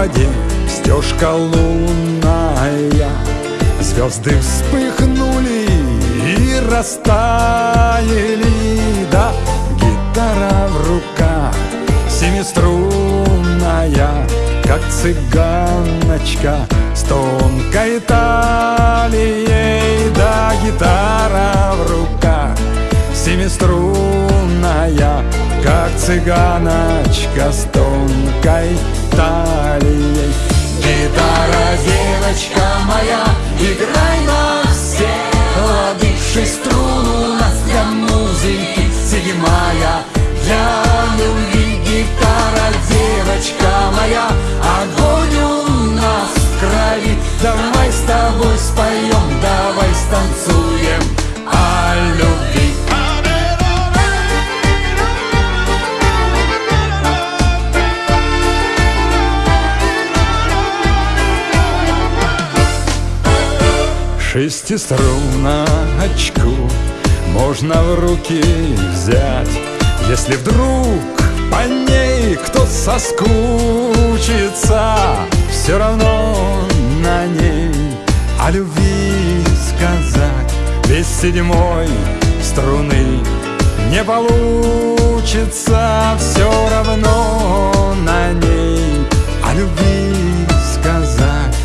воде стежка лунная. Звезды вспыхнули и растаяли Да, гитара в руках семиструнная Как цыганочка с тонкой талией Да, гитара цыганочка с тонкой Шестиструночку можно в руки взять Если вдруг по ней кто соскучится. Все равно на ней о любви сказать. Без седьмой струны не получится. Все равно на ней о любви сказать.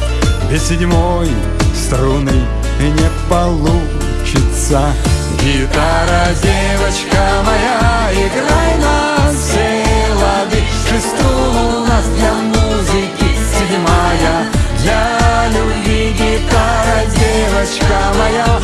Без седьмой струны не получится. Гитара, девочка моя, играй на все лады. Шестун у нас для музыки седьмая. Для любви гитара, девочка моя.